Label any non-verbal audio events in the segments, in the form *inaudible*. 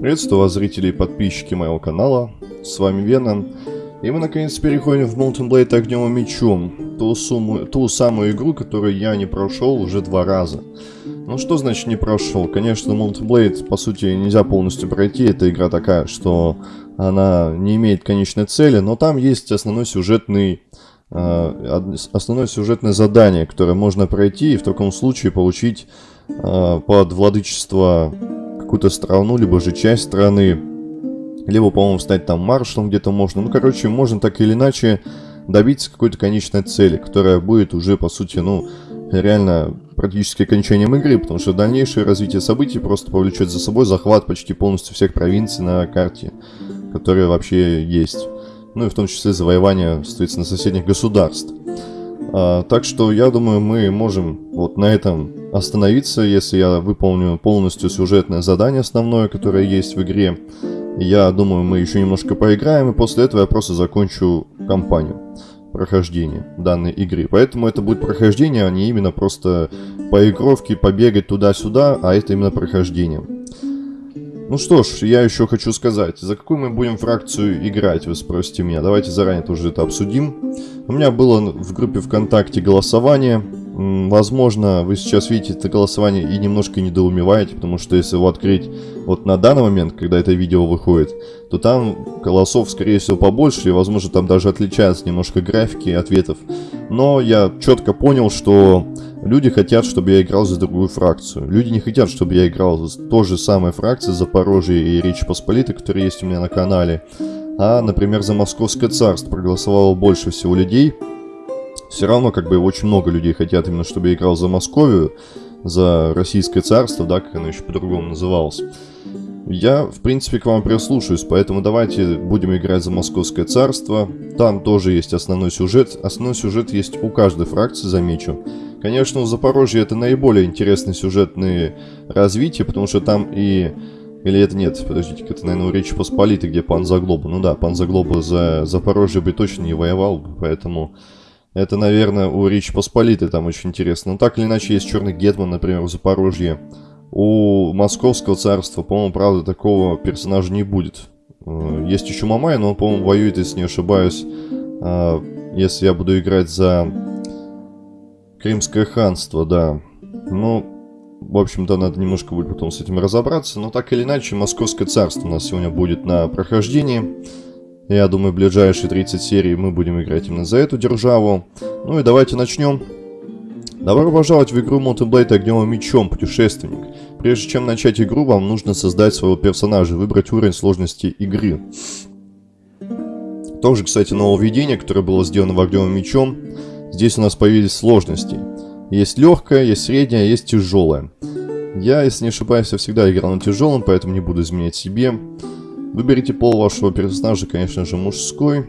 Приветствую вас, зрители и подписчики моего канала. С вами Веном. И мы наконец переходим в Mountain Blade Огнем и Мечом. Ту, сумму, ту самую игру, которую я не прошел уже два раза. Ну что значит не прошел? Конечно, Mountain Blade по сути нельзя полностью пройти. Эта игра такая, что она не имеет конечной цели. Но там есть основной сюжетный э, основное сюжетное задание, которое можно пройти и в таком случае получить э, под владычество какую-то страну, либо же часть страны, либо, по-моему, стать там маршалом где-то можно. Ну, короче, можно так или иначе добиться какой-то конечной цели, которая будет уже, по сути, ну, реально практически окончанием игры, потому что дальнейшее развитие событий просто повлечет за собой захват почти полностью всех провинций на карте, которые вообще есть. Ну и в том числе завоевание, соответственно, соседних государств. А, так что я думаю, мы можем вот на этом остановиться, если я выполню полностью сюжетное задание основное, которое есть в игре. Я думаю, мы еще немножко поиграем, и после этого я просто закончу кампанию прохождения данной игры. Поэтому это будет прохождение, а не именно просто поигровки, побегать туда-сюда, а это именно прохождение. Ну что ж, я еще хочу сказать, за какую мы будем фракцию играть, вы спросите меня. Давайте заранее тоже это обсудим. У меня было в группе ВКонтакте голосование. Возможно, вы сейчас видите это голосование и немножко недоумеваете, потому что если его открыть вот на данный момент, когда это видео выходит, то там голосов, скорее всего, побольше, и, возможно, там даже отличаются немножко графики ответов. Но я четко понял, что люди хотят, чтобы я играл за другую фракцию. Люди не хотят, чтобы я играл за той же самой фракции Запорожье и Речь Посполитой, которые есть у меня на канале. А, например, за Московское царство проголосовало больше всего людей. Все равно, как бы, очень много людей хотят именно, чтобы я играл за Московию, за Российское царство, да, как оно еще по-другому называлось. Я, в принципе, к вам прислушаюсь, поэтому давайте будем играть за Московское царство. Там тоже есть основной сюжет. Основной сюжет есть у каждой фракции, замечу. Конечно, у Запорожья это наиболее интересные сюжетные развития, потому что там и или это нет, подождите, это, наверное, у Речи Посполитой, где пан Заглоба. Ну да, пан Заглоба за Запорожье бы точно не воевал, поэтому... Это, наверное, у Речи Посполитой там очень интересно. Но ну, так или иначе, есть Черный Гетман, например, в Запорожье. У Московского царства, по-моему, правда, такого персонажа не будет. Э, есть еще Мамай, но он, по-моему, воюет, если не ошибаюсь, э, если я буду играть за Крымское ханство, да. Ну, в общем-то, надо немножко будет потом с этим разобраться. Но так или иначе, Московское царство у нас сегодня будет на прохождении. Я думаю, в ближайшие 30 серий мы будем играть именно за эту державу. Ну и давайте начнем. Добро пожаловать в игру Mountain Blade Огнем и Мечом, путешественник. Прежде чем начать игру, вам нужно создать своего персонажа, выбрать уровень сложности игры. Тоже, кстати, нововведение, которое было сделано в Огнем и Мечом. Здесь у нас появились сложности. Есть легкая, есть средняя, есть тяжелая. Я, если не ошибаюсь, всегда играл на тяжелом, поэтому не буду изменять себе. Выберите пол вашего персонажа, конечно же, мужской.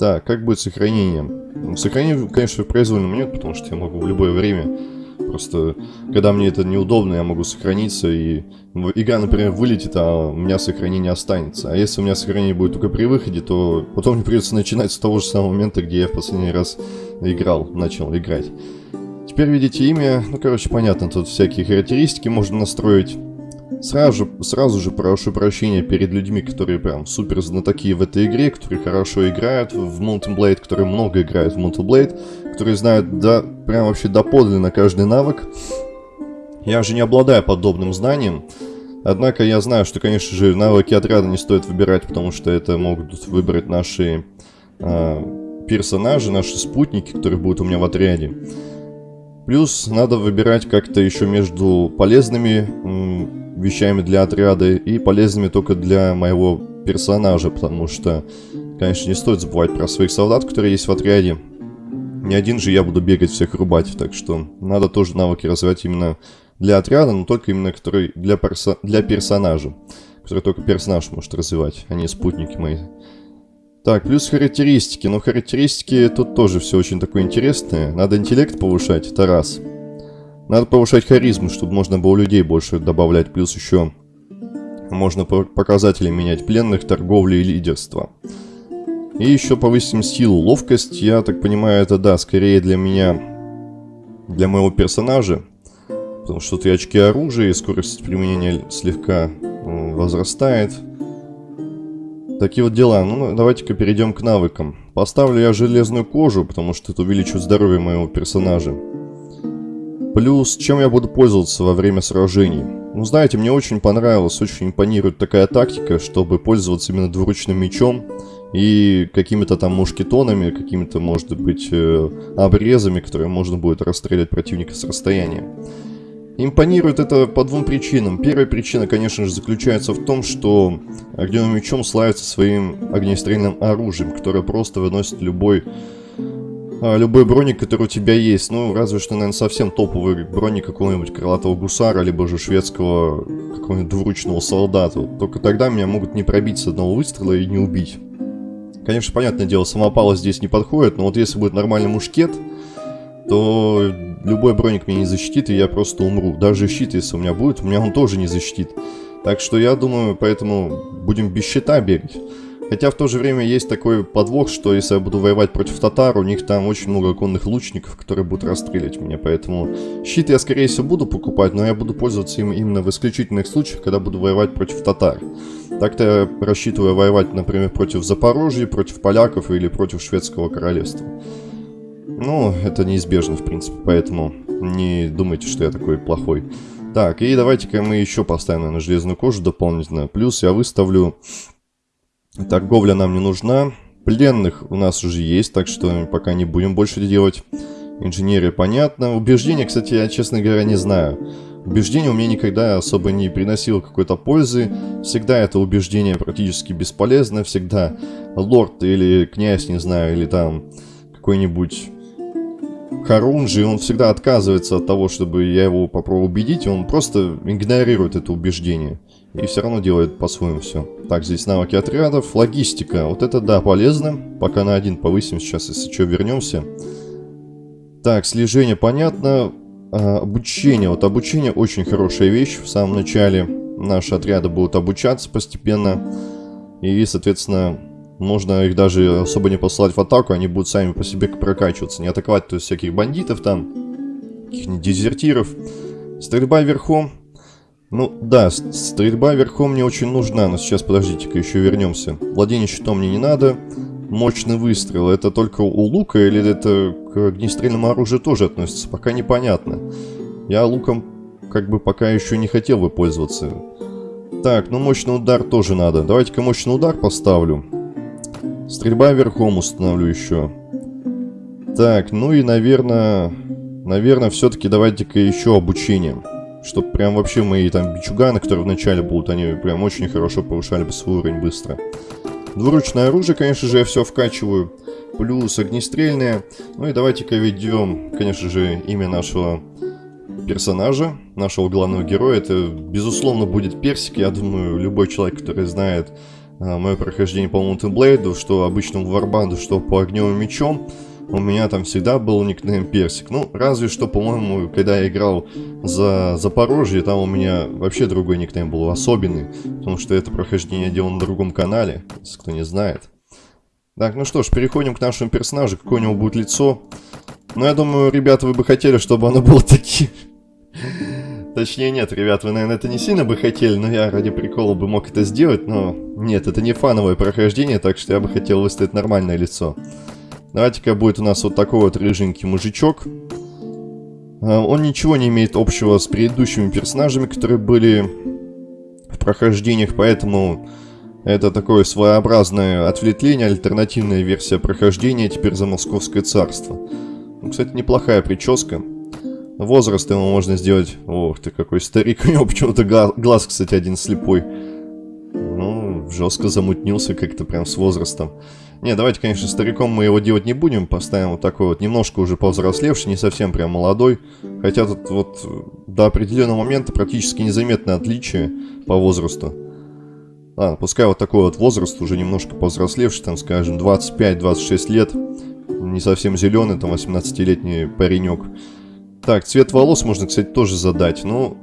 Так, как будет сохранение? Сохранение, конечно, в произвольном нет, потому что я могу в любое время. Просто, когда мне это неудобно, я могу сохраниться, и игра, например, вылетит, а у меня сохранение останется. А если у меня сохранение будет только при выходе, то потом мне придется начинать с того же самого момента, где я в последний раз играл, начал играть. Теперь видите имя, ну короче понятно, тут всякие характеристики можно настроить. Сразу, сразу же прошу прощения перед людьми, которые прям супер знатоки в этой игре, которые хорошо играют в Mountain Blade, которые много играют в Mountain Blade, которые знают да, прям вообще доподлинно каждый навык. Я же не обладаю подобным знанием, однако я знаю, что, конечно же, навыки отряда не стоит выбирать, потому что это могут выбрать наши э, персонажи, наши спутники, которые будут у меня в отряде. Плюс надо выбирать как-то еще между полезными вещами для отряда и полезными только для моего персонажа, потому что, конечно, не стоит забывать про своих солдат, которые есть в отряде. Не один же я буду бегать всех рубать, так что надо тоже навыки развивать именно для отряда, но только именно который для, перса для персонажа, который только персонаж может развивать, а не спутники мои. Так, плюс характеристики. Но характеристики тут тоже все очень такое интересное. Надо интеллект повышать, это раз. Надо повышать харизму, чтобы можно было людей больше добавлять. Плюс еще можно показатели менять пленных, торговли и лидерства. И еще повысим силу. Ловкость, я так понимаю, это да, скорее для меня, для моего персонажа. Потому что три очки оружия и скорость применения слегка возрастает. Такие вот дела. Ну, давайте-ка перейдем к навыкам. Поставлю я железную кожу, потому что это увеличивает здоровье моего персонажа. Плюс, чем я буду пользоваться во время сражений? Ну, знаете, мне очень понравилась, очень импонирует такая тактика, чтобы пользоваться именно двуручным мечом и какими-то там мушкетонами, какими-то, может быть, э, обрезами, которые можно будет расстрелять противника с расстояния. Импонирует это по двум причинам. Первая причина, конечно же, заключается в том, что огневым мечом славится своим огнестрельным оружием, которое просто выносит любой а, любой броник, который у тебя есть. Ну, разве что, наверное, совсем топовый броник какого-нибудь крылатого гусара, либо же шведского какого-нибудь двуручного солдата. Только тогда меня могут не пробить с одного выстрела и не убить. Конечно, понятное дело, самопала здесь не подходит, но вот если будет нормальный мушкет, то любой броник меня не защитит, и я просто умру. Даже щит, если у меня будет, у меня он тоже не защитит. Так что я думаю, поэтому будем без щита бегать. Хотя в то же время есть такой подвох, что если я буду воевать против татар, у них там очень много конных лучников, которые будут расстрелять меня. Поэтому щит я, скорее всего, буду покупать, но я буду пользоваться им именно в исключительных случаях, когда буду воевать против татар. Так-то я рассчитываю воевать, например, против Запорожья, против поляков или против шведского королевства. Ну, это неизбежно, в принципе, поэтому не думайте, что я такой плохой. Так, и давайте-ка мы еще поставим, на железную кожу дополнительно. Плюс я выставлю... Торговля нам не нужна. Пленных у нас уже есть, так что пока не будем больше делать. Инженерия понятно. Убеждения, кстати, я, честно говоря, не знаю. Убеждение у меня никогда особо не приносило какой-то пользы. Всегда это убеждение практически бесполезно. Всегда лорд или князь, не знаю, или там какой-нибудь Харунжи, он всегда отказывается от того, чтобы я его попробовал убедить, он просто игнорирует это убеждение. И все равно делает по-своему все. Так, здесь навыки отрядов, логистика. Вот это, да, полезно. Пока на один повысим сейчас, если что, вернемся. Так, слежение понятно. А, обучение. Вот обучение очень хорошая вещь. В самом начале наши отряды будут обучаться постепенно. И, соответственно, можно их даже особо не посылать в атаку, они будут сами по себе прокачиваться. Не атаковать то есть всяких бандитов там, каких-нибудь дезертиров. Стрельба верхом. Ну, да, стрельба верхом мне очень нужна, но сейчас, подождите-ка, еще вернемся. Владение щитом мне не надо. Мощный выстрел, это только у лука или это к огнестрельному оружию тоже относится? Пока непонятно. Я луком как бы пока еще не хотел бы пользоваться. Так, ну мощный удар тоже надо. Давайте-ка мощный удар поставлю. Стрельба верхом установлю еще. Так, ну и, наверное... Наверное, все-таки давайте-ка еще обучение. Чтоб прям вообще мои там бичуганы, которые вначале будут, они прям очень хорошо повышали бы свой уровень быстро. Двуручное оружие, конечно же, я все вкачиваю. Плюс огнестрельное. Ну и давайте-ка ведем, конечно же, имя нашего персонажа, нашего главного героя. Это, безусловно, будет Персик. Я думаю, любой человек, который знает а, мое прохождение по Mountain Blade, что обычному варбанду, что по огневым мечом, у меня там всегда был никнейм Персик. Ну, разве что, по-моему, когда я играл за Запорожье, там у меня вообще другой никнейм был, особенный. Потому что это прохождение делал на другом канале, если кто не знает. Так, ну что ж, переходим к нашему персонажу. Какое у него будет лицо? Ну, я думаю, ребята, вы бы хотели, чтобы оно было таким... Точнее, нет, ребят, вы, наверное, это не сильно бы хотели, но я ради прикола бы мог это сделать, но... Нет, это не фановое прохождение, так что я бы хотел выставить нормальное лицо. Давайте-ка будет у нас вот такой вот рыженький мужичок. А, он ничего не имеет общего с предыдущими персонажами, которые были в прохождениях, поэтому это такое своеобразное отвлечение, альтернативная версия прохождения теперь за Московское царство. Ну, кстати, неплохая прическа. Возраст ему можно сделать... Ох ты, какой старик. *laughs* У него почему-то глаз, кстати, один слепой. Ну, жестко замутнился как-то прям с возрастом. Не, давайте, конечно, стариком мы его делать не будем. Поставим вот такой вот немножко уже повзрослевший, не совсем прям молодой. Хотя тут вот до определенного момента практически незаметное отличие по возрасту. Ладно, пускай вот такой вот возраст, уже немножко повзрослевший, там, скажем, 25-26 лет. Не совсем зеленый, там, 18-летний паренек. Так, цвет волос можно, кстати, тоже задать. Ну,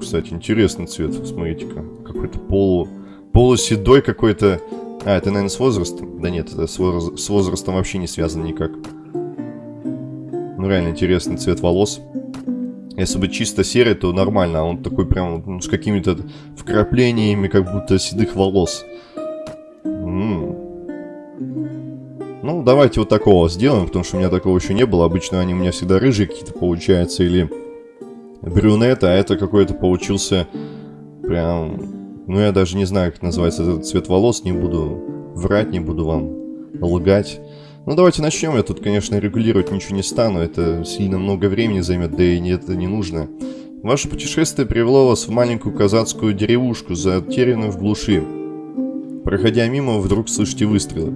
кстати, интересный цвет. Смотрите-ка. Какой-то полу... полуседой какой-то. А, это, наверное, с возрастом? Да нет, это с, воз... с возрастом вообще не связано никак. Ну, реально интересный цвет волос. Если бы чисто серый, то нормально, а он такой прям ну, с какими-то вкраплениями, как будто седых волос. М -м. Ну, давайте вот такого сделаем, потому что у меня такого еще не было. Обычно они у меня всегда рыжие какие-то получаются, или брюнет, а это какой-то получился прям... Ну, я даже не знаю, как называется этот цвет волос, не буду врать, не буду вам лгать. Ну, давайте начнем. Я тут, конечно, регулировать ничего не стану. Это сильно много времени займет, да и это не нужно. Ваше путешествие привело вас в маленькую казацкую деревушку, затерянную в глуши. Проходя мимо, вдруг слышите выстрелы.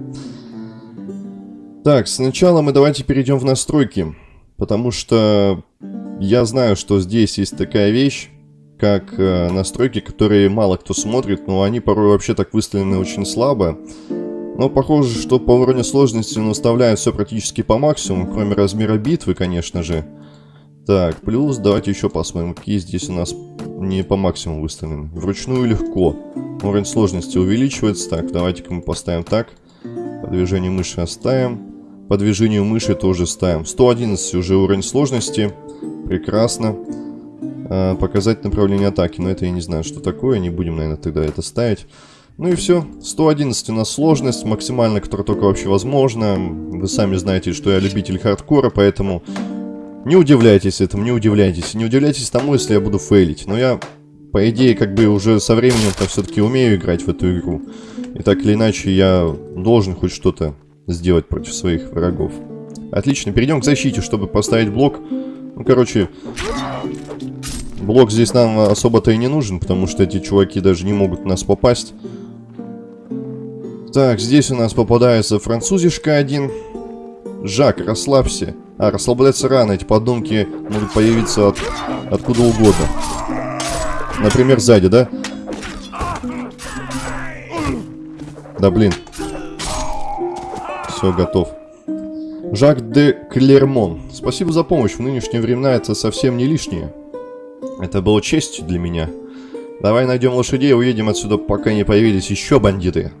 Так, сначала мы давайте перейдем в настройки. Потому что я знаю, что здесь есть такая вещь, как э, настройки, которые мало кто смотрит, но они порой вообще так выставлены очень слабо. Но похоже, что по уровню сложности он выставляет все практически по максимуму, кроме размера битвы, конечно же. Так, плюс давайте еще посмотрим, какие здесь у нас не по максимуму выставлены. Вручную легко. Уровень сложности увеличивается. Так, давайте-ка мы поставим так. По движению мыши оставим. По движению мыши тоже ставим. 111 уже уровень сложности. Прекрасно. А, показать направление атаки. Но это я не знаю, что такое. Не будем, наверное, тогда это ставить. Ну и все. 111 у нас сложность, максимально, которая только вообще возможно. Вы сами знаете, что я любитель хардкора, поэтому не удивляйтесь этому, не удивляйтесь. Не удивляйтесь тому, если я буду фейлить. Но я, по идее, как бы уже со временем-то все-таки умею играть в эту игру. И так или иначе, я должен хоть что-то сделать против своих врагов. Отлично, перейдем к защите, чтобы поставить блок. Ну, короче, блок здесь нам особо-то и не нужен, потому что эти чуваки даже не могут нас попасть. Так, здесь у нас попадается французишка один. Жак, расслабься. А, расслабляться рано. Эти подумки могут появиться от, откуда угодно. Например, сзади, да? Да, блин. Все, готов. Жак де Клермон. Спасибо за помощь. В нынешние времена это совсем не лишнее. Это было честью для меня. Давай найдем лошадей и уедем отсюда, пока не появились еще бандиты.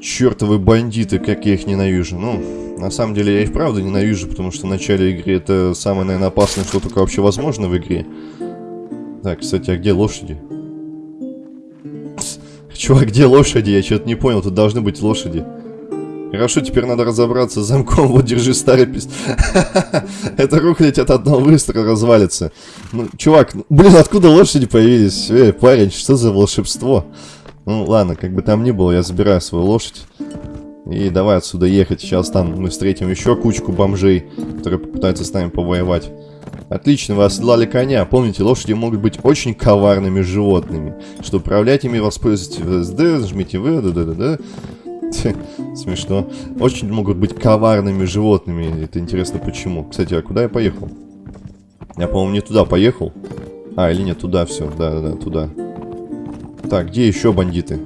Чертовы бандиты, как я их ненавижу. Ну, на самом деле я их правда ненавижу, потому что в начале игры это самое, наверное, опасное, что только вообще возможно в игре. Так, кстати, а где лошади? Чувак, где лошади? Я что-то не понял, тут должны быть лошади. Хорошо, теперь надо разобраться с замком. *laughs* Вот, держи старый пист. *laughs* Это рухлить от одного выстрела развалится. Ну, чувак, ну, блин, откуда лошади появились? Эй, парень, что за волшебство? Ну, ладно, как бы там ни было, я забираю свою лошадь. И давай отсюда ехать. Сейчас там мы встретим еще кучку бомжей, которые попытаются с нами повоевать. Отлично, вы оседлали коня. Помните, лошади могут быть очень коварными животными. Чтобы управлять ими, воспользуйтесь ВСД, жмите В, да, да, да, да. Смешно. Очень могут быть коварными животными. Это интересно почему. Кстати, а куда я поехал? Я, по-моему, не туда поехал. А, или нет, туда все. Да-да-да, туда. Так, где еще бандиты?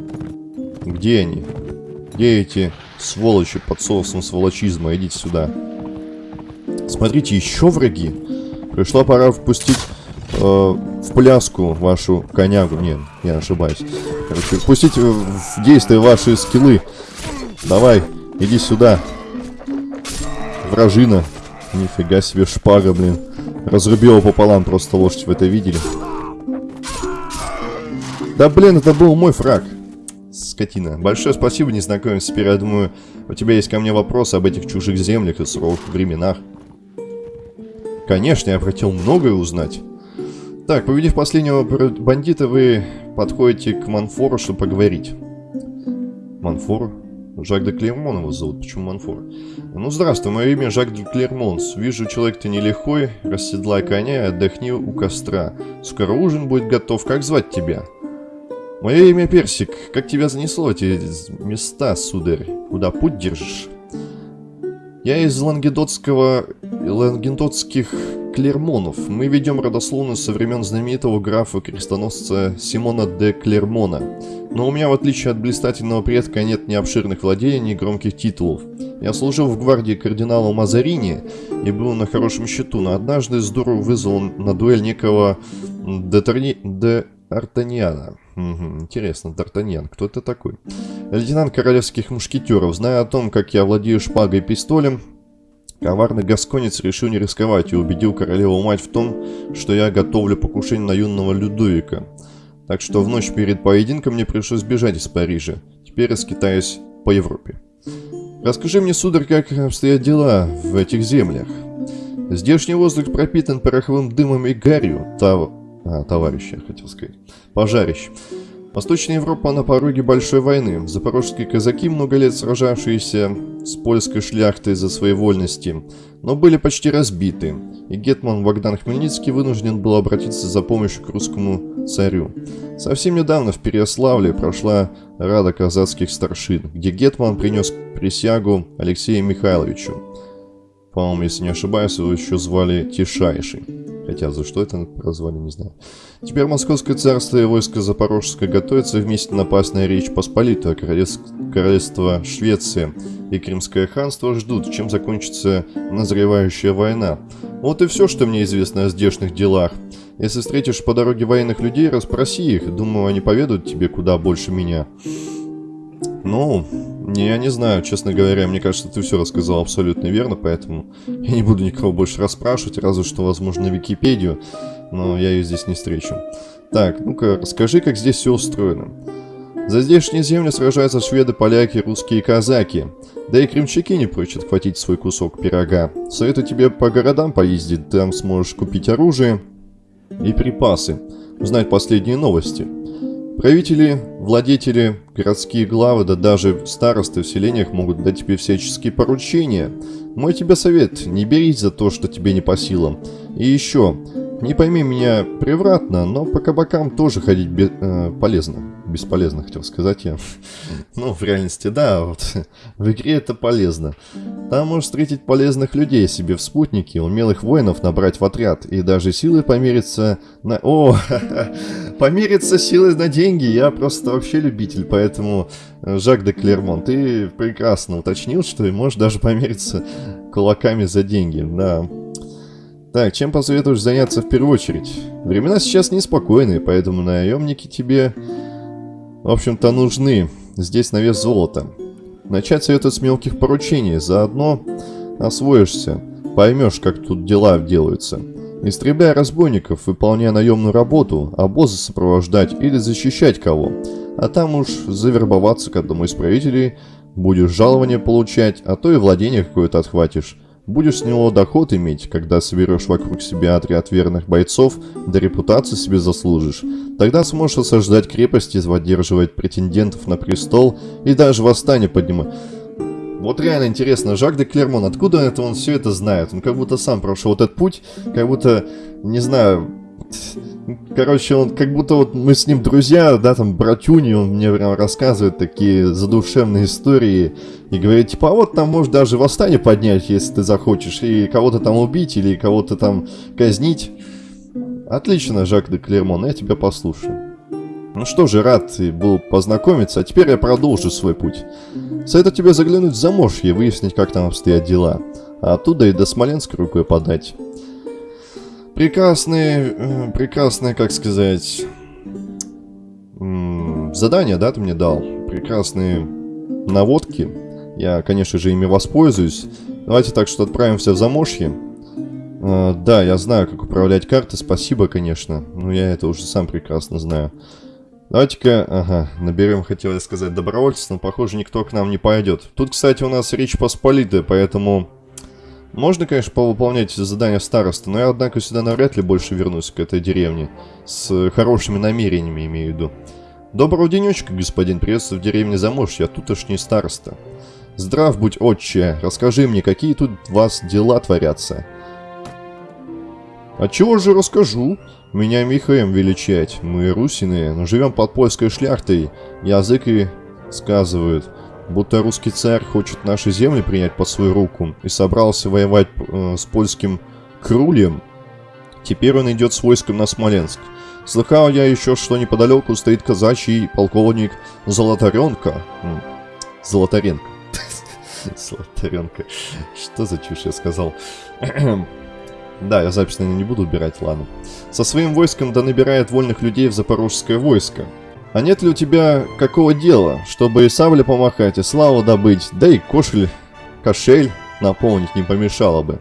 Где они? Где эти сволочи под соусом сволочизма? Идите сюда. Смотрите, еще враги. Пришла пора впустить э, в пляску вашу конягу. Нет, я ошибаюсь. Короче, впустить в действие ваши скиллы. Давай, иди сюда. Вражина. Нифига себе шпага, блин. Разрубила пополам просто лошадь, вы это видели? Да блин, это был мой фраг. Скотина. Большое спасибо, незнакомец. Теперь, я думаю, у тебя есть ко мне вопросы об этих чужих землях и суровых временах. Конечно, я хотел многое узнать. Так, победив последнего бандита, вы подходите к Манфору, чтобы поговорить. Манфор? Жак де Клермон его зовут. Почему Манфор? Ну, здравствуй, мое имя Жак де Клермонс. Вижу, человек ты нелегкой. Расседлай коня и отдохни у костра. Скоро ужин будет готов. Как звать тебя? Мое имя Персик. Как тебя занесло эти места, сударь? Куда путь держишь? Я из лангедотского... лангедотских Клермонов. Мы ведем родословную со времен знаменитого графа-крестоносца Симона де Клермона. Но у меня, в отличие от блистательного предка, нет ни обширных владений, ни громких титулов. Я служил в гвардии кардинала Мазарини и был на хорошем счету, но однажды здорово вызвал на дуэль некого Де, де Артаньяна. Угу, интересно, Д'Артаньян, кто это такой? Лейтенант королевских мушкетеров, зная о том, как я владею шпагой и пистолем, Коварный гасконец решил не рисковать и убедил королеву-мать в том, что я готовлю покушение на юного Людовика. Так что в ночь перед поединком мне пришлось бежать из Парижа. Теперь раскитаюсь по Европе. Расскажи мне, сударь, как обстоят дела в этих землях. Здешний воздух пропитан пороховым дымом и гарью, тав... а, товарища, хотел сказать, пожарище. Восточная Европа на пороге большой войны. Запорожские казаки, много лет сражавшиеся с польской шляхтой за свои вольности, но были почти разбиты, и Гетман Богдан Хмельницкий вынужден был обратиться за помощью к русскому царю. Совсем недавно в Переяславле прошла Рада казацких старшин, где Гетман принес присягу Алексею Михайловичу. По-моему, если не ошибаюсь, его еще звали Тишайший. Хотя за что это назвали, не знаю. Теперь Московское царство и войско Запорожское готовятся вместе напасть на Речь Посполитую, королевство, Швеция и Крымское ханство ждут, чем закончится назревающая война. Вот и все, что мне известно о здешних делах. Если встретишь по дороге военных людей, расспроси их. Думаю, они поведут тебе куда больше меня. Ну, я не знаю, честно говоря, мне кажется, ты все рассказал абсолютно верно, поэтому я не буду никого больше расспрашивать, разве что, возможно, Википедию, но я ее здесь не встречу. Так, ну-ка, расскажи, как здесь все устроено. За здешние земли сражаются шведы, поляки, русские и казаки. Да и крымчаки не прочь отхватить свой кусок пирога. Советую тебе по городам поездить, там сможешь купить оружие и припасы, узнать последние новости – Правители, владетели, городские главы, да даже старосты в селениях могут дать тебе всяческие поручения. Мой тебе совет, не берись за то, что тебе не по силам. И еще, не пойми меня превратно, но по кабакам тоже ходить э, полезно. Бесполезно, хотел сказать я. ну, в реальности, да, вот в игре это полезно. Там можешь встретить полезных людей себе в спутнике, умелых воинов набрать в отряд, и даже силы помериться на... О, *laughs* помериться силой на деньги, я просто вообще любитель, поэтому, э, Жак де Клермон, ты прекрасно уточнил, что и можешь даже помериться кулаками за деньги, да. Так, чем посоветуешь заняться в первую очередь? Времена сейчас неспокойные, поэтому наемники тебе, в общем-то, нужны. Здесь на вес золота. Начать советую с мелких поручений, заодно освоишься, поймешь, как тут дела делаются. Истребляй разбойников, выполняя наемную работу, обозы сопровождать или защищать кого. А там уж завербоваться к одному из правителей, будешь жалование получать, а то и владение какое-то отхватишь. Будешь с него доход иметь, когда соберешь вокруг себя отряд верных бойцов, да репутацию себе заслужишь. Тогда сможешь осаждать крепости, задерживать претендентов на престол и даже восстание поднимать. Вот реально интересно, Жак де Клермон, откуда это он все это знает? Он как будто сам прошел этот путь, как будто, не знаю, Короче, он как будто вот мы с ним друзья, да, там, братюни, он мне прям рассказывает такие задушевные истории и говорит, типа, а вот там можешь даже восстание поднять, если ты захочешь, и кого-то там убить или кого-то там казнить. Отлично, Жак де Клермон, я тебя послушаю. Ну что же, рад был познакомиться, а теперь я продолжу свой путь. Советую тебе заглянуть в Заморье и выяснить, как там обстоят дела. А оттуда и до Смоленска рукой подать. Прекрасные, э, прекрасные, как сказать, задания, да, ты мне дал? Прекрасные наводки. Я, конечно же, ими воспользуюсь. Давайте так, что отправимся в Замошье. Uh, да, я знаю, как управлять картой, спасибо, конечно. Но я это уже сам прекрасно знаю. Давайте-ка, ага, наберем, хотел я сказать, добровольцев, но, похоже, никто к нам не пойдет. Тут, кстати, у нас Речь Посполитая, поэтому можно, конечно, повыполнять задания староста, но я, однако, сюда навряд ли больше вернусь к этой деревне. С хорошими намерениями, имею в виду. Доброго денечка, господин, приветствую в деревне Заморж, я тутошний староста. Здрав будь, отче, расскажи мне, какие тут у вас дела творятся? А чего же расскажу? Меня Михаем величать, мы русины, но живем под польской шляхтой, язык и сказывают будто русский царь хочет наши земли принять под свою руку и собрался воевать э, с польским крулем. Теперь он идет с войском на Смоленск. Слыхал я еще, что неподалеку стоит казачий полковник Золотаренко. *laughs* Золотаренко. Золотаренко. Что за чушь я сказал? *clears throat* да, я запись, наверное, не буду убирать, ладно. Со своим войском да набирает вольных людей в запорожское войско. А нет ли у тебя какого дела, чтобы и сабли помахать, и славу добыть, да и кошель, кошель наполнить не помешало бы.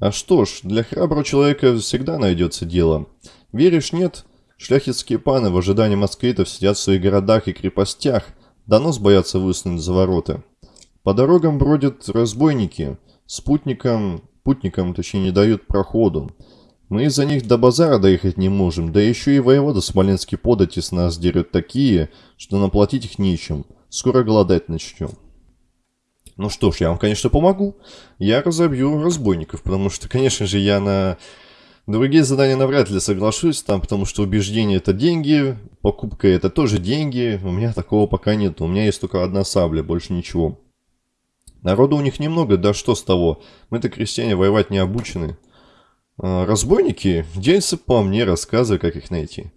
А что ж, для храброго человека всегда найдется дело. Веришь, нет? Шляхетские паны в ожидании москвитов сидят в своих городах и крепостях, донос боятся высунуть за ворота. По дорогам бродят разбойники, спутникам, путникам, точнее, не дают проходу. Мы из-за них до базара доехать не можем, да еще и воевода Смоленский подати с нас дерет такие, что наплатить их нечем. Скоро голодать начнем. Ну что ж, я вам, конечно, помогу. Я разобью разбойников, потому что, конечно же, я на другие задания навряд ли соглашусь, там, потому что убеждение это деньги, покупка это тоже деньги. У меня такого пока нет. У меня есть только одна сабля, больше ничего. Народу у них немного, да что с того. Мы-то крестьяне воевать не обучены. А, разбойники? Делятся по мне, рассказывай, как их найти.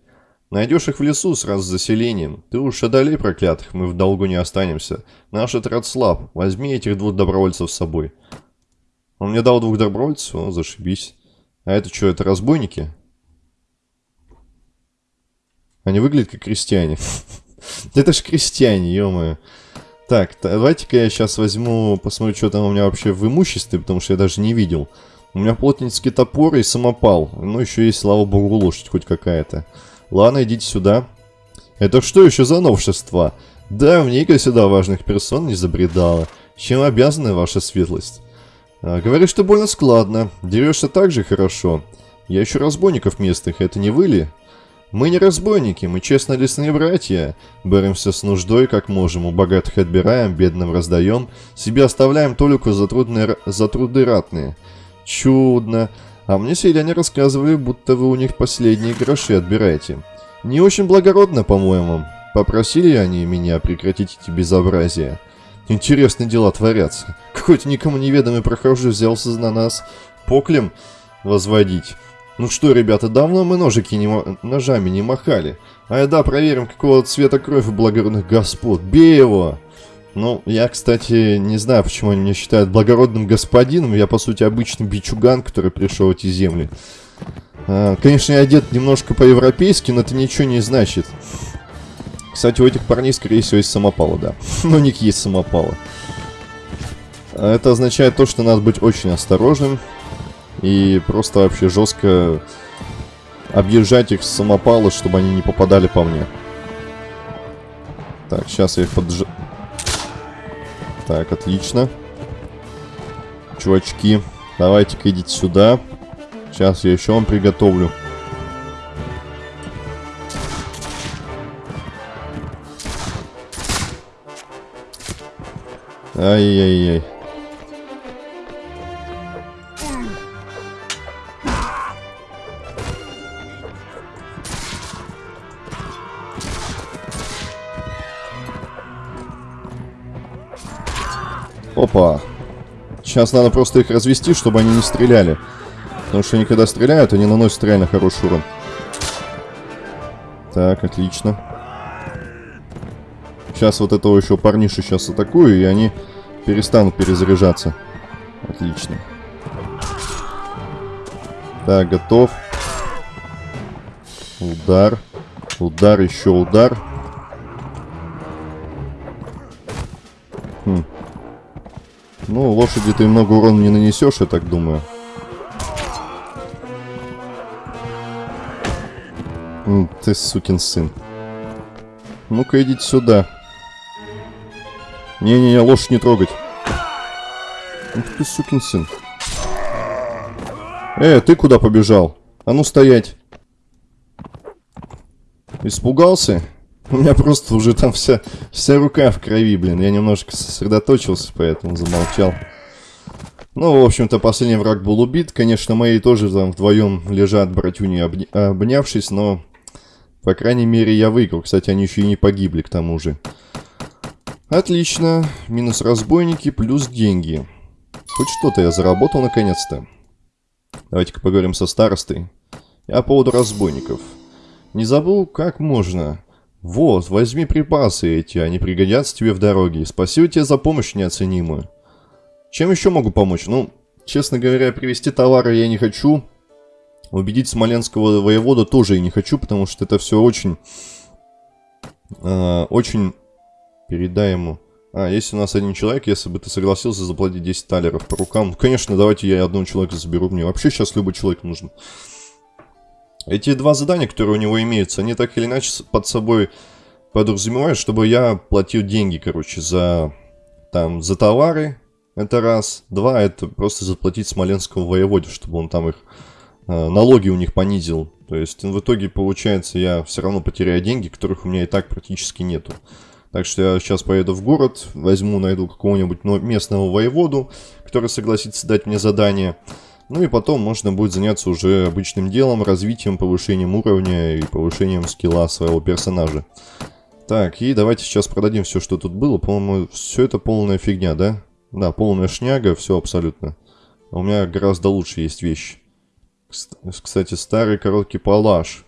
Найдешь их в лесу сразу с заселением. Ты уж одолей проклятых, мы в долгу не останемся. Наш отряд слаб. Возьми этих двух добровольцев с собой. Он мне дал двух добровольцев, о, зашибись. А это что, это разбойники? Они выглядят как крестьяне. *laughs* Это ж крестьяне, ё Так, давайте-ка я сейчас возьму, посмотрю, что там у меня вообще в имуществе, потому что я даже не видел. У меня плотницкий топор и самопал. Ну, еще есть, слава богу, лошадь хоть какая-то. Ладно, идите сюда. Это что еще за новшество? Да, вника сюда важных персон не забредала. Чем обязаны ваша светлость? А, говоришь, что больно складно. Дерешься так же хорошо. Я еще разбойников местных, это не вы ли? Мы не разбойники, мы честно лесные братья. Боремся с нуждой, как можем. У богатых отбираем, бедным раздаем. Себе оставляем только за, трудные, за труды ратные. Чудно. А мне селяне рассказывали, будто вы у них последние гроши отбираете. Не очень благородно, по-моему. Попросили они меня прекратить эти безобразия. Интересные дела творятся. Какой-то никому неведомый прохожий взялся на нас поклем возводить. Ну что, ребята, давно мы ножики не ножами не махали. А да, проверим, какого цвета кровь у благородных господ. Бей его! Ну, я, кстати, не знаю, почему они меня считают благородным господином. Я, по сути, обычный бичуган, который пришел в эти земли. А, конечно, я одет немножко по-европейски, но это ничего не значит. Кстати, у этих парней, скорее всего, есть самопалы, да. Ну, *laughs* у них есть самопалы. А это означает то, что надо быть очень осторожным. И просто вообще жестко объезжать их с самопала, чтобы они не попадали по мне. Так, сейчас я их подж... Так, отлично. Чувачки, давайте-ка идите сюда. Сейчас я еще вам приготовлю. Ай-яй-яй. Опа. Сейчас надо просто их развести, чтобы они не стреляли. Потому что они когда стреляют, они наносят реально хороший урон. Так, отлично. Сейчас вот этого еще парниша сейчас атакую, и они перестанут перезаряжаться. Отлично. Так, готов. Удар. Удар, еще удар. Ну, лошади ты много урона не нанесешь, я так думаю. Ты сукин сын. Ну-ка, идите сюда. Не-не-не, лошадь не трогать. Ух ты, сукин сын. Э, ты куда побежал? А ну стоять. Испугался? У меня просто уже там вся, вся рука в крови, блин. Я немножко сосредоточился, поэтому замолчал. Ну, в общем-то, последний враг был убит. Конечно, мои тоже там вдвоем лежат, братюни, обнявшись, но... По крайней мере, я выиграл. Кстати, они еще и не погибли, к тому же. Отлично. Минус разбойники, плюс деньги. Хоть что-то я заработал наконец-то. Давайте-ка поговорим со старостой. Я по поводу разбойников. Не забыл, как можно. Вот, возьми припасы эти, они пригодятся тебе в дороге. Спасибо тебе за помощь неоценимую. Чем еще могу помочь? Ну, честно говоря, привезти товары я не хочу. Убедить смоленского воевода тоже я не хочу, потому что это все очень... Э, очень... Передай ему... А, есть у нас один человек, если бы ты согласился заплатить 10 талеров по рукам. Конечно, давайте я одного человека заберу. Мне вообще сейчас любой человек нужен. Эти два задания, которые у него имеются, они так или иначе под собой подразумевают, чтобы я платил деньги, короче, за, там, за товары. Это раз. Два, это просто заплатить Смоленскому воеводе, чтобы он там их э, налоги у них понизил. То есть в итоге, получается, я все равно потеряю деньги, которых у меня и так практически нету. Так что я сейчас поеду в город, возьму, найду какого-нибудь местного воеводу, который согласится дать мне задание. Ну и потом можно будет заняться уже обычным делом, развитием, повышением уровня и повышением скилла своего персонажа. Так, и давайте сейчас продадим все, что тут было. По-моему, все это полная фигня, да? Да, полная шняга, все абсолютно. А у меня гораздо лучше есть вещи. Кстати, старый короткий палаш.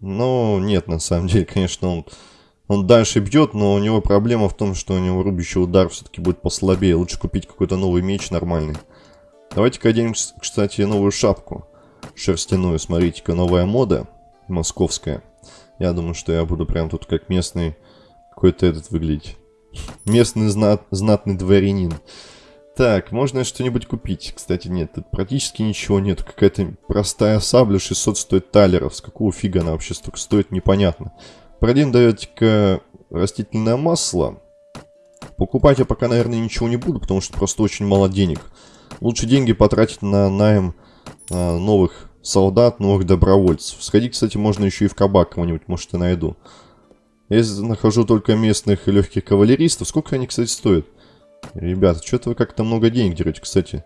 Но нет, на самом деле, *laughs* конечно, он он дальше бьет, но у него проблема в том, что у него рубящий удар все-таки будет послабее. Лучше купить какой-то новый меч нормальный. Давайте-ка оденем, кстати, новую шапку. Шерстяную, смотрите-ка, новая мода. Московская. Я думаю, что я буду прям тут как местный какой-то этот выглядеть. Местный знат, знатный дворянин. Так, можно что-нибудь купить? Кстати, нет, тут практически ничего нет. Какая-то простая сабля 600 стоит талеров. С какого фига она вообще столько стоит, непонятно. Продин дает растительное масло. Покупать я пока, наверное, ничего не буду, потому что просто очень мало денег. Лучше деньги потратить на найм а, новых солдат, новых добровольцев. Сходить, кстати, можно еще и в кабак кого-нибудь, может, и найду. Я нахожу только местных легких кавалеристов. Сколько они, кстати, стоят? Ребята, что-то вы как-то много денег дерете, кстати.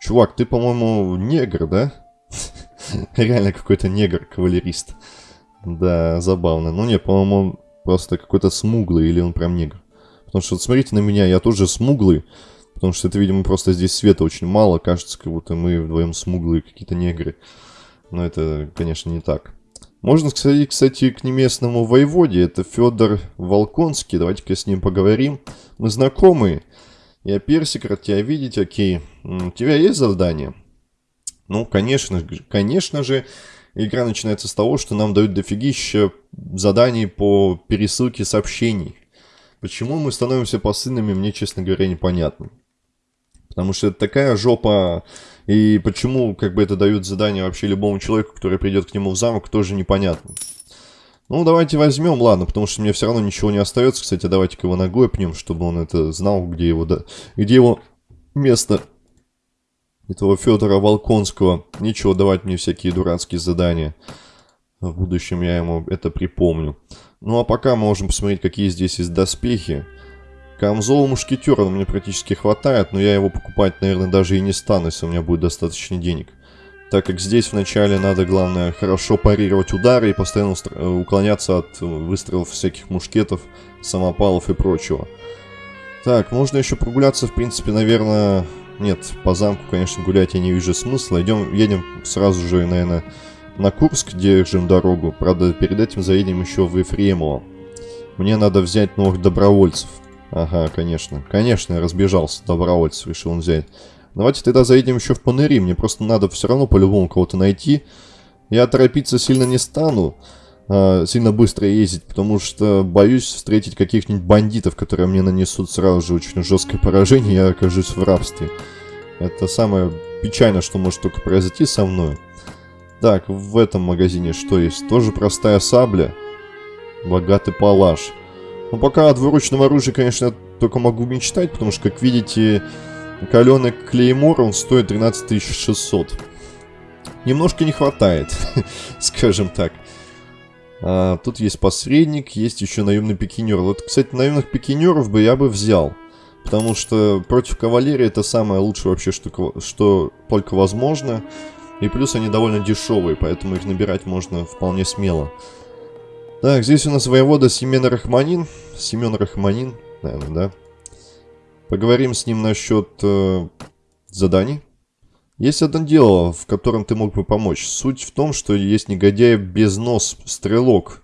Чувак, ты, по-моему, негр, да? *laughs* Реально какой-то негр-кавалерист. Да, забавно. Ну не, по-моему, просто какой-то смуглый или он прям негр. Потому что смотрите на меня, я тоже смуглый. Потому что это, видимо, просто здесь света очень мало. Кажется, как будто мы вдвоем смуглые какие-то негры. Но это, конечно, не так. Можно сказать, кстати, к неместному воеводе. Это Федор Волконский. Давайте-ка с ним поговорим. Мы знакомы. Я персик, рад тебя видеть, окей. У тебя есть задание? Ну, конечно, конечно же, игра начинается с того, что нам дают дофигища заданий по пересылке сообщений. Почему мы становимся посыльными, мне, честно говоря, непонятно. Потому что это такая жопа, и почему как бы это дают задание вообще любому человеку, который придет к нему в замок, тоже непонятно. Ну, давайте возьмем, ладно, потому что мне все равно ничего не остается. Кстати, давайте-ка его ногой пнем, чтобы он это знал, где его, да, где его место этого Федора Волконского. Ничего давать мне всякие дурацкие задания. В будущем я ему это припомню. Ну а пока мы можем посмотреть, какие здесь есть доспехи. Камзол мушкетера мне практически хватает, но я его покупать, наверное, даже и не стану, если у меня будет достаточно денег. Так как здесь вначале надо, главное, хорошо парировать удары и постоянно э, уклоняться от выстрелов всяких мушкетов, самопалов и прочего. Так, можно еще прогуляться, в принципе, наверное, нет, по замку, конечно, гулять я не вижу смысла. Идем, едем сразу же, наверное, на Курск, держим дорогу. Правда, перед этим заедем еще в Ефремово. Мне надо взять новых добровольцев. Ага, конечно. Конечно, я разбежался. Добровольцев решил он взять. Давайте тогда заедем еще в Панери. Мне просто надо все равно по-любому кого-то найти. Я торопиться сильно не стану. А, сильно быстро ездить, потому что боюсь встретить каких-нибудь бандитов, которые мне нанесут сразу же очень жесткое поражение, я окажусь в рабстве. Это самое печальное, что может только произойти со мной. Так, в этом магазине что есть? Тоже простая сабля. Богатый палаш. Ну, пока от выручного оружия, конечно, я только могу мечтать, потому что, как видите, каленый клеймор, он стоит 13600. Немножко не хватает, *laughs* скажем так. А, тут есть посредник, есть еще наемный пикинер. Вот, кстати, наемных пикинеров бы я бы взял. Потому что против кавалерии это самое лучшее вообще, что, что только возможно. И плюс они довольно дешевые, поэтому их набирать можно вполне смело. Так, здесь у нас воевода Семен Рахманин. Семен Рахманин, наверное, да? Поговорим с ним насчет э, заданий. Есть одно дело, в котором ты мог бы помочь. Суть в том, что есть негодяй без нос стрелок.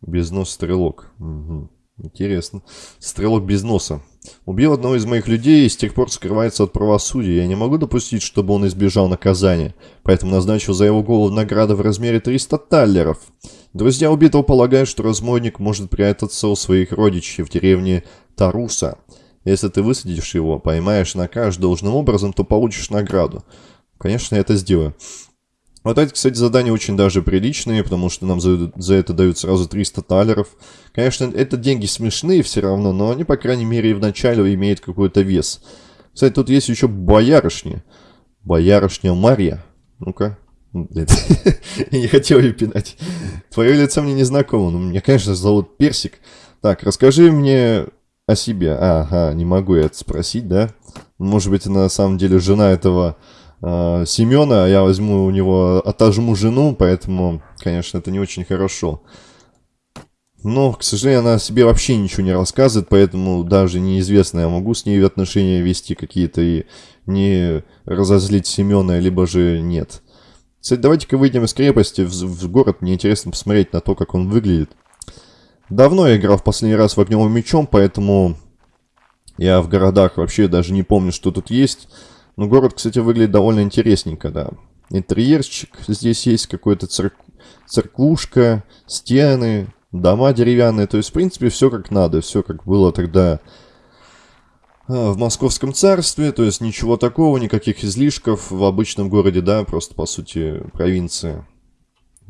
Без нос стрелок. Угу. Интересно. Стрелок без носа. Убил одного из моих людей и с тех пор скрывается от правосудия. Я не могу допустить, чтобы он избежал наказания. Поэтому назначил за его голову награду в размере 300 таллеров. Друзья убитого полагают, что разбойник может прятаться у своих родичей в деревне Таруса. Если ты высадишь его, поймаешь на каш должным образом, то получишь награду. Конечно, я это сделаю. Вот эти, кстати, задания очень даже приличные, потому что нам за, за это дают сразу 300 талеров. Конечно, это деньги смешные все равно, но они, по крайней мере, в начале имеют какой-то вес. Кстати, тут есть еще боярышня. Боярышня Марья. Ну-ка. *laughs* Я не хотел ее пинать. Твое лицо мне не знакомо, но меня, конечно, зовут Персик. Так, расскажи мне о себе. Ага, не могу я это спросить, да? Может быть, на самом деле жена этого э, Семена, я возьму у него, отожму жену, поэтому, конечно, это не очень хорошо. Но, к сожалению, она себе вообще ничего не рассказывает, поэтому даже неизвестно, я могу с ней отношения вести какие-то и не разозлить Семена, либо же нет. Кстати, давайте-ка выйдем из крепости в, в город, мне интересно посмотреть на то, как он выглядит. Давно я играл в последний раз в огневым мечом, поэтому я в городах вообще даже не помню, что тут есть. Но город, кстати, выглядит довольно интересненько, да. Интерьерчик здесь есть, какой-то церк... церквушка, стены, дома деревянные. То есть, в принципе, все как надо, все как было тогда а, в Московском царстве. То есть, ничего такого, никаких излишков в обычном городе, да, просто, по сути, провинция.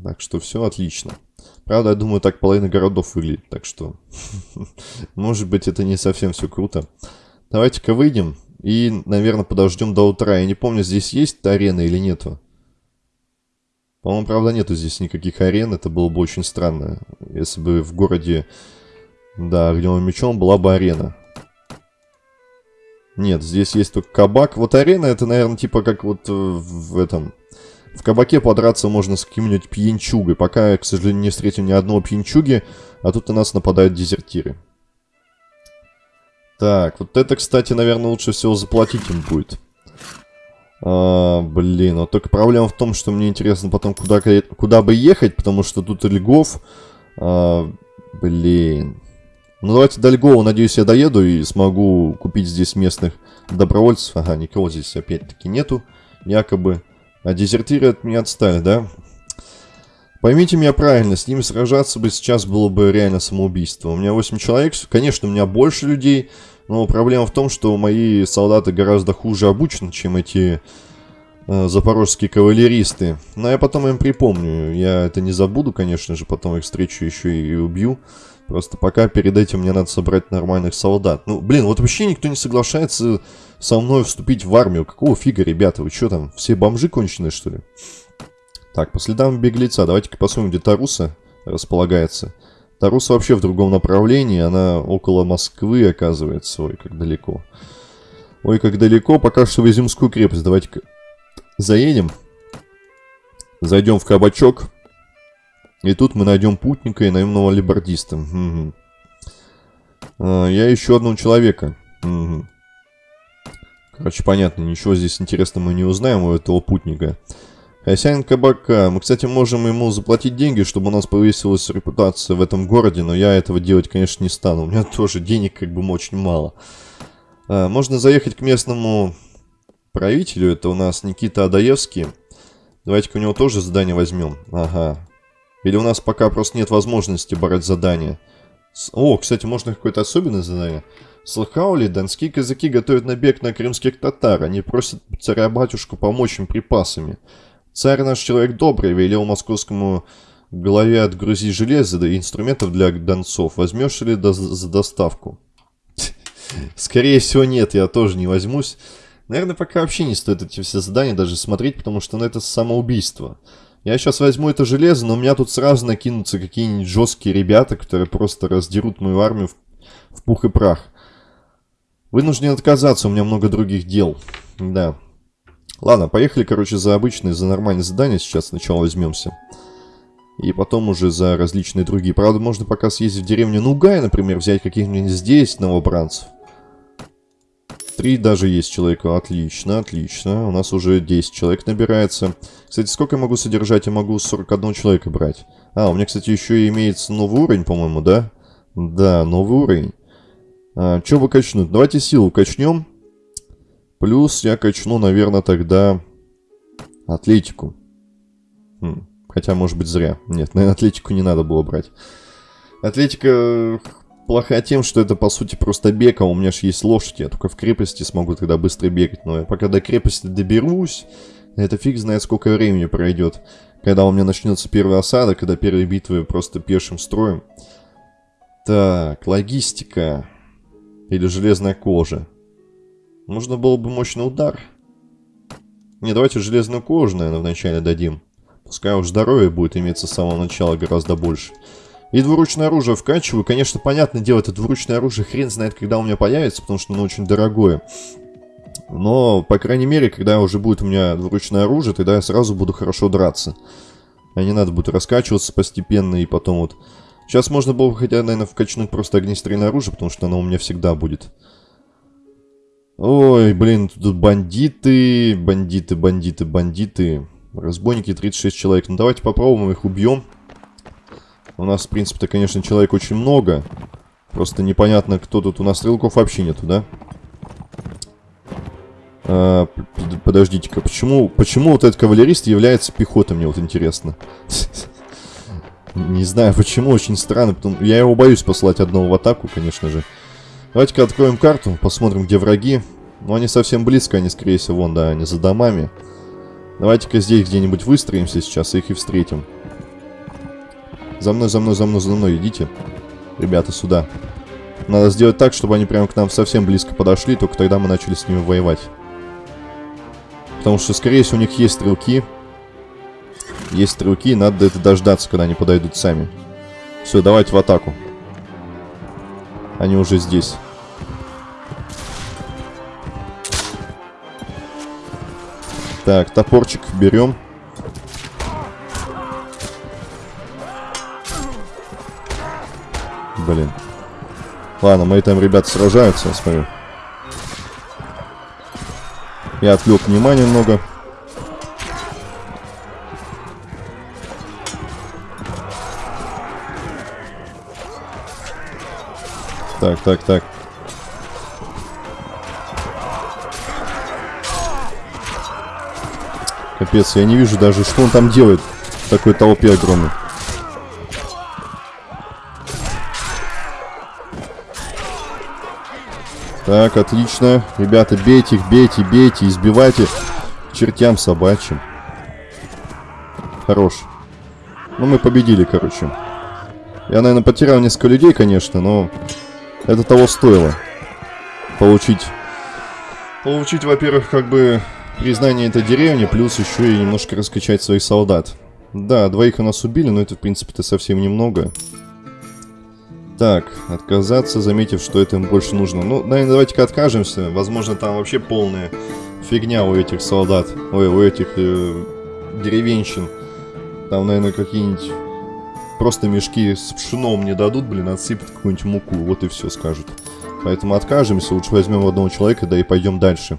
Так что все отлично. Правда, я думаю, так половина городов выглядит, так что, *laughs* может быть, это не совсем все круто. Давайте-ка выйдем. И, наверное, подождем до утра. Я не помню, здесь есть арена или нету. По-моему, правда, нету здесь никаких арен. Это было бы очень странно. Если бы в городе, да, огневым мечом была бы арена. Нет, здесь есть только кабак. Вот арена, это, наверное, типа как вот в этом... В кабаке подраться можно с каким-нибудь пьянчугой. Пока к сожалению, не встретил ни одного пьянчуги, а тут на нас нападают дезертиры. Так, вот это, кстати, наверное, лучше всего заплатить им будет. А, блин, вот только проблема в том, что мне интересно потом куда, куда бы ехать, потому что тут Льгов... А, блин. Ну, давайте до Льгова, надеюсь, я доеду и смогу купить здесь местных добровольцев. Ага, никого здесь опять-таки нету, якобы. А дезертиры от меня отстали, да? Поймите меня правильно, с ними сражаться бы сейчас было бы реально самоубийство. У меня 8 человек, конечно, у меня больше людей, но проблема в том, что мои солдаты гораздо хуже обучены, чем эти э, запорожские кавалеристы. Но я потом им припомню, я это не забуду, конечно же, потом их встречу еще и убью. Просто пока перед этим мне надо собрать нормальных солдат. Ну, блин, вот вообще никто не соглашается со мной вступить в армию. Какого фига, ребята, вы что там, все бомжи конченые, что ли? Так, по следам беглеца. Давайте-ка посмотрим, где Таруса располагается. Таруса вообще в другом направлении. Она около Москвы, оказывается. Ой, как далеко. Ой, как далеко. Пока что в Изюмскую крепость. Давайте-ка заедем. Зайдем в кабачок. И тут мы найдем путника и наемного либордиста. Угу. Я ищу одного человека. Угу. Короче, понятно, ничего здесь интересного мы не узнаем у этого путника. Хозяин кабака. Мы, кстати, можем ему заплатить деньги, чтобы у нас повысилась репутация в этом городе, но я этого делать, конечно, не стану. У меня тоже денег как бы очень мало. А, можно заехать к местному правителю. Это у нас Никита Адаевский. Давайте-ка у него тоже задание возьмем. Ага. Или у нас пока просто нет возможности брать задания. О, кстати, можно какое-то особенное задание. Слыхал ли, донские казаки готовят набег на крымских татар. Они просят царя-батюшку помочь им припасами. Царь наш человек добрый, велел московскому голове отгрузить железо и инструментов для донцов. Возьмешь ли до за доставку? *laughs* Скорее всего, нет, я тоже не возьмусь. Наверное, пока вообще не стоит эти все задания даже смотреть, потому что ну, это самоубийство. Я сейчас возьму это железо, но у меня тут сразу накинутся какие-нибудь жесткие ребята, которые просто раздерут мою армию в, в пух и прах. Вынужден отказаться, у меня много других дел. Да. Ладно, поехали, короче, за обычные, за нормальные задания сейчас сначала возьмемся. И потом уже за различные другие. Правда, можно пока съездить в деревню Нугай, например, взять каких-нибудь здесь новобранцев. Три даже есть человека. Отлично, отлично. У нас уже 10 человек набирается. Кстати, сколько я могу содержать? Я могу 41 человека брать. А, у меня, кстати, еще имеется новый уровень, по-моему, да? Да, новый уровень. А, что вы качнуть? Давайте силу качнем. Плюс я качну, наверное, тогда атлетику. Хм, Хотя, может быть, зря. Нет, *laughs* наверное, атлетику не надо было брать. Атлетика плохая тем, что это, по сути, просто бег, а у меня же есть лошадь. Я только в крепости смогу тогда быстро бегать. Но я пока до крепости доберусь, это фиг знает, сколько времени пройдет. Когда у меня начнется первая осада, когда первые битвы просто пешим строем. Так, логистика. Или железная кожа. Нужно было бы мощный удар. Не, давайте железную кожу, наверное, вначале дадим. Пускай уж здоровье будет иметься с самого начала гораздо больше. И двуручное оружие вкачиваю. Конечно, понятное дело, это двуручное оружие хрен знает, когда у меня появится, потому что оно очень дорогое. Но, по крайней мере, когда уже будет у меня двуручное оружие, тогда я сразу буду хорошо драться. А не надо будет раскачиваться постепенно и потом вот... Сейчас можно было бы хотя, наверное, вкачнуть просто огнестрельное оружие, потому что оно у меня всегда будет. Ой, блин, тут бандиты, бандиты, бандиты, бандиты. Разбойники 36 человек. Ну давайте попробуем их убьем. У нас, в принципе-то, конечно, человек очень много. Просто непонятно, кто тут. У нас стрелков вообще нету, да? А, Подождите-ка, почему, почему вот этот кавалерист является пехотой, мне вот интересно. *laughs* Не знаю, почему, очень странно. Я его боюсь послать одного в атаку, конечно же. Давайте-ка откроем карту, посмотрим, где враги. Ну, они совсем близко, они, скорее всего, вон, да, они за домами. Давайте-ка здесь где-нибудь выстроимся сейчас и их и встретим. За мной, за мной, за мной, за мной, идите. Ребята, сюда. Надо сделать так, чтобы они прямо к нам совсем близко подошли, только тогда мы начали с ними воевать. Потому что, скорее всего, у них есть стрелки. Есть стрелки, надо это дождаться, когда они подойдут сами. Все, давайте в атаку. Они уже здесь. Так, топорчик берем. Блин. Ладно, мои там ребята сражаются, я смотрю. Я отвлек внимание немного. Так, так, так. Капец, я не вижу даже, что он там делает в такой толпе огромной. Так, отлично. Ребята, бейте их, бейте, бейте, избивайте чертям собачьим. Хорош. Ну, мы победили, короче. Я, наверное, потерял несколько людей, конечно, но это того стоило. Получить... Получить, во-первых, как бы признание этой деревни, плюс еще и немножко раскачать своих солдат. Да, двоих у нас убили, но это, в принципе-то, совсем немного. Так, отказаться, заметив, что это им больше нужно. Ну, наверное, давайте-ка откажемся. Возможно, там вообще полная фигня у этих солдат. Ой, у этих э, деревенщин. Там, наверное, какие-нибудь просто мешки с пшеном не дадут, блин, отсыпят какую-нибудь муку. Вот и все скажут. Поэтому откажемся, лучше возьмем одного человека, да и пойдем дальше.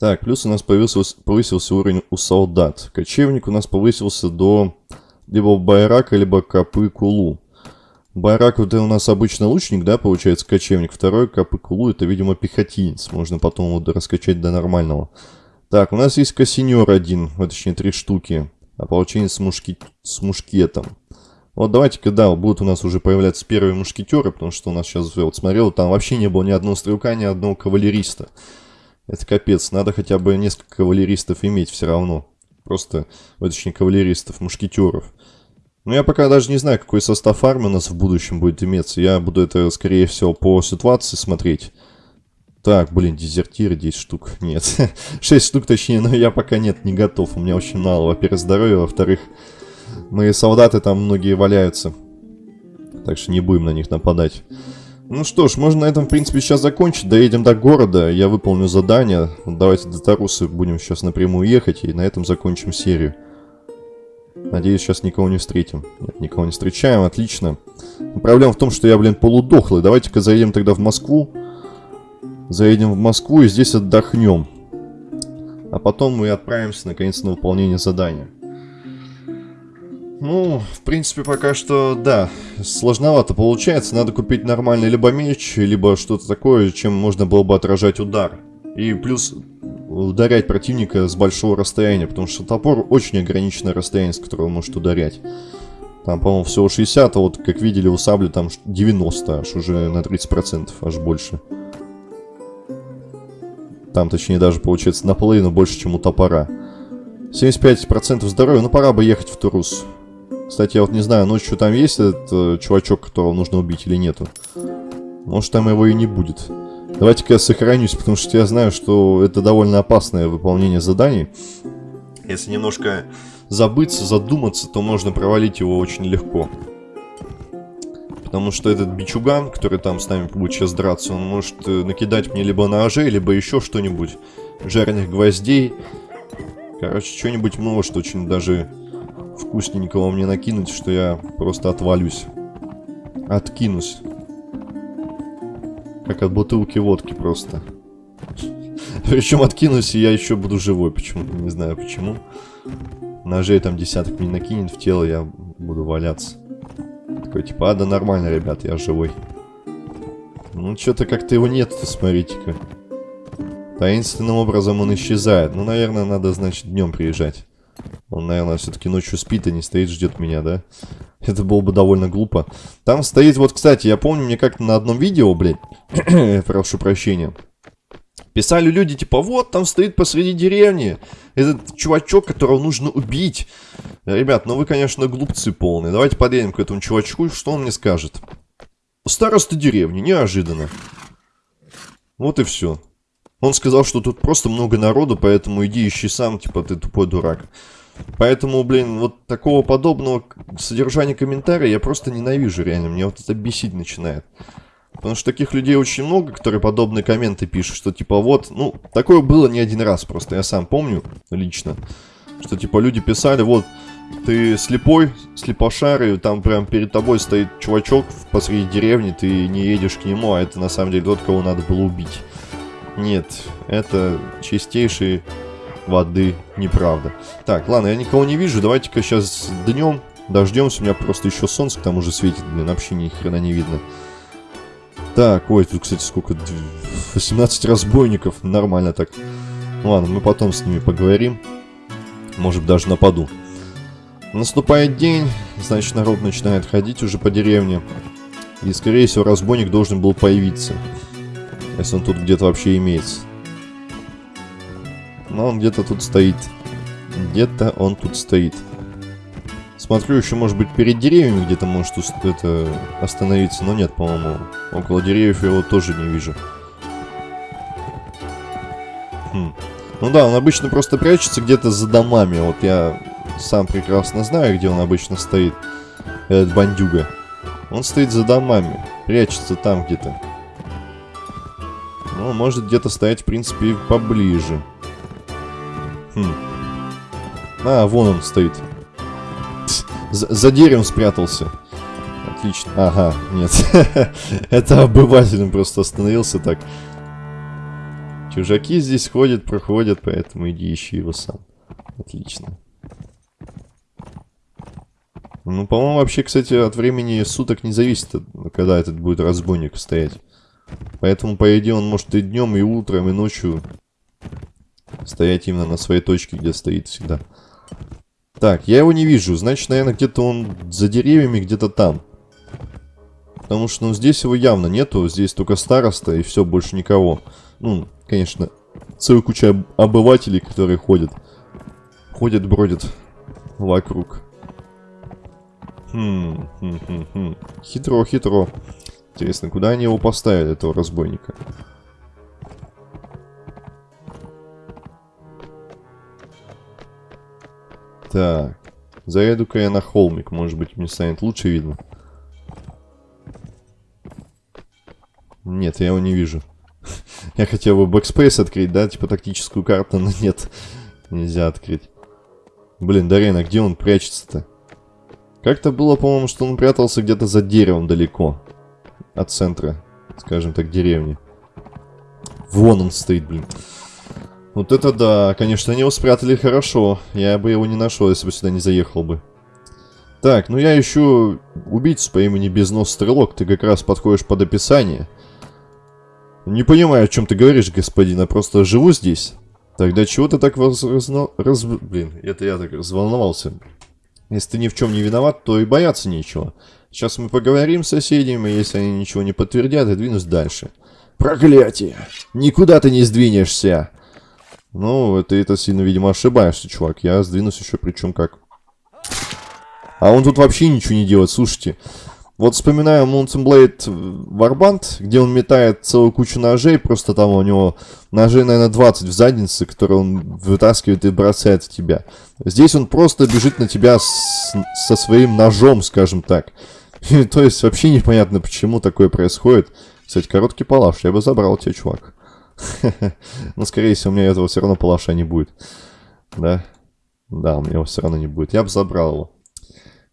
Так, плюс у нас повысился, повысился уровень у солдат. Кочевник у нас повысился до либо Байрака, либо Капы Кулу. Байрак это у нас обычно лучник, да, получается, кочевник. Второй Капы Кулу это, видимо, пехотинец. Можно потом вот раскачать до нормального. Так, у нас есть кассинер один, а точнее три штуки. А получение с, мушки... с мушкетом. Вот давайте-ка, да, будут у нас уже появляться первые мушкетеры, потому что у нас сейчас, вот смотрел, там вообще не было ни одного стрелка, ни одного кавалериста. Это капец, надо хотя бы несколько кавалеристов иметь все равно. Просто, точнее, кавалеристов, мушкетеров. Ну, я пока даже не знаю, какой состав армии у нас в будущем будет иметься. Я буду это, скорее всего, по ситуации смотреть. Так, блин, дезертиры 10 штук. *laughs* Нет, *laughs* 6 штук точнее, но я пока нет, не готов. У меня очень мало, во-первых, здоровья, во-вторых, мои солдаты там многие валяются. Так что не будем на них нападать. Ну что ж, можно на этом, в принципе, сейчас закончить. Доедем до города, я выполню задание. Давайте до Тарусы будем сейчас напрямую ехать, и на этом закончим серию. Надеюсь, сейчас никого не встретим. Нет, никого не встречаем, отлично. Но проблема в том, что я, блин, полудохлый. Давайте-ка заедем тогда в Москву. Заедем в Москву и здесь отдохнем. А потом мы отправимся, наконец, на выполнение задания. Ну, в принципе, пока что, да, сложновато получается. Надо купить нормальный либо меч, либо что-то такое, чем можно было бы отражать удар. И плюс, ударять противника с большого расстояния, потому что топор очень ограниченное расстояние, с которого он может ударять. Там, по-моему, всего 60, а вот, как видели, у сабли там 90, аж уже на 30%, аж больше. Там, точнее, даже, получается, наполовину больше, чем у топора. 75% здоровья, ну пора бы ехать в Турус. Кстати, я вот не знаю, ночью там есть этот э, чувачок, которого нужно убить или нету. Может, там его и не будет. Давайте-ка я сохранюсь, потому что я знаю, что это довольно опасное выполнение заданий. Если немножко забыться, задуматься, то можно провалить его очень легко. Потому что этот бичуган, который там с нами будет сейчас драться, он может э, накидать мне либо ножей, либо еще что-нибудь. Жареных гвоздей. Короче, что-нибудь может очень даже вкусненького мне накинуть, что я просто отвалюсь. Откинусь. Как от бутылки водки просто. Причем откинусь, и я еще буду живой почему-то. Не знаю почему. Ножей там десяток мне накинет в тело, я буду валяться. Такой типа, а да нормально, ребят, я живой. Ну, что-то как-то его нет-то, смотрите-ка. Таинственным образом он исчезает. Ну, наверное, надо, значит, днем приезжать. Он, наверное, все-таки ночью спит, а не стоит, ждет меня, да? Это было бы довольно глупо. Там стоит, вот, кстати, я помню, мне как-то на одном видео, блядь, *clears throat* прошу прощения, писали люди, типа, вот, там стоит посреди деревни этот чувачок, которого нужно убить. Ребят, ну вы, конечно, глупцы полные. Давайте подъедем к этому чувачку, что он мне скажет. Староста деревни, неожиданно. Вот и все. Он сказал, что тут просто много народу, поэтому иди ищи сам, типа, ты тупой дурак. Поэтому, блин, вот такого подобного содержания комментария я просто ненавижу, реально. Мне вот это бесить начинает. Потому что таких людей очень много, которые подобные комменты пишут, что типа вот, ну, такое было не один раз просто, я сам помню лично, что типа люди писали, вот, ты слепой, слепошарый, там прям перед тобой стоит чувачок посреди деревни, ты не едешь к нему, а это на самом деле тот, кого надо было убить. Нет, это чистейший воды неправда. Так, ладно, я никого не вижу. Давайте-ка сейчас днем дождемся. У меня просто еще солнце к тому же светит. Блин, вообще ни хрена не видно. Так, ой, тут, кстати, сколько? 18 разбойников. Нормально так. Ладно, мы потом с ними поговорим. Может, даже нападу. Наступает день, значит, народ начинает ходить уже по деревне. И, скорее всего, разбойник должен был появиться. Если он тут где-то вообще имеется. Но он где-то тут стоит. Где-то он тут стоит. Смотрю, еще может быть перед деревьями где-то может это остановиться, но нет, по-моему. Около деревьев я его тоже не вижу. Хм. Ну да, он обычно просто прячется где-то за домами. Вот я сам прекрасно знаю, где он обычно стоит. Этот бандюга. Он стоит за домами. Прячется там где-то. Ну, может где-то стоять, в принципе, поближе. Хм. А, вон он стоит. За, за деревом спрятался. Отлично. Ага, нет. *laughs* Это обыватель просто остановился так. Чужаки здесь ходят, проходят, поэтому иди ищи его сам. Отлично. Ну, по-моему, вообще, кстати, от времени суток не зависит, когда этот будет разбойник стоять. Поэтому, по идее, он может и днем, и утром, и ночью Стоять именно на своей точке, где стоит всегда. Так, я его не вижу. Значит, наверное, где-то он за деревьями, где-то там. Потому что, ну, здесь его явно нету. Здесь только староста и все, больше никого. Ну, конечно, целая куча обывателей, которые ходят. Ходят, бродят вокруг. Хм, хм, хм, хм. Хитро, хитро. Интересно, куда они его поставили, этого разбойника? Так. Заеду-ка я на холмик. Может быть, мне станет лучше видно. Нет, я его не вижу. *laughs* Я хотел бы backspace открыть, да, типа тактическую карту, но нет. Нельзя открыть. Блин, Дарена, где он прячется-то? Как-то было, по-моему, что он прятался где-то за деревом далеко. От центра, скажем так, деревни. Вон он стоит, блин. Вот это да, конечно, они его спрятали хорошо. Я бы его не нашел, если бы сюда не заехал бы. Так, ну я ищу убийцу по имени Безнос Стрелок. Ты как раз подходишь под описание. Не понимаю, о чем ты говоришь, господин. Я просто живу здесь. Тогда чего ты так воз... разно- раз... Блин, это я так разволновался. Если ты ни в чем не виноват, то и бояться нечего. Сейчас мы поговорим с соседями, если они ничего не подтвердят, я двинусь дальше. Проклятие! Никуда ты не сдвинешься! Ну, ты это сильно, видимо, ошибаешься, чувак. Я сдвинусь еще причем как. А он тут вообще ничего не делает, слушайте. Вот вспоминаю Mountain Blade Warband, где он метает целую кучу ножей, просто там у него ножей, наверное, 20 в заднице, которые он вытаскивает и бросает в тебя. Здесь он просто бежит на тебя с- со своим ножом, скажем так. То есть вообще непонятно, почему такое происходит. Кстати, короткий палаш, я бы забрал тебя, чувак. *laughs* Но, скорее всего, у меня этого все равно палаша не будет. Да? Да, у меня его все равно не будет. Я бы забрал его.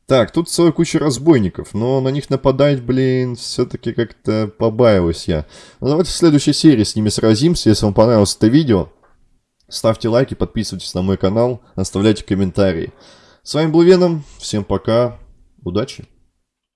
Так, тут целая куча разбойников, но на них нападать, блин, все-таки как-то побаиваюсь я. Ну, давайте в следующей серии с ними сразимся. Если вам понравилось это видео, ставьте лайки, подписывайтесь на мой канал, оставляйте комментарии. С вами был Веном, всем пока, удачи!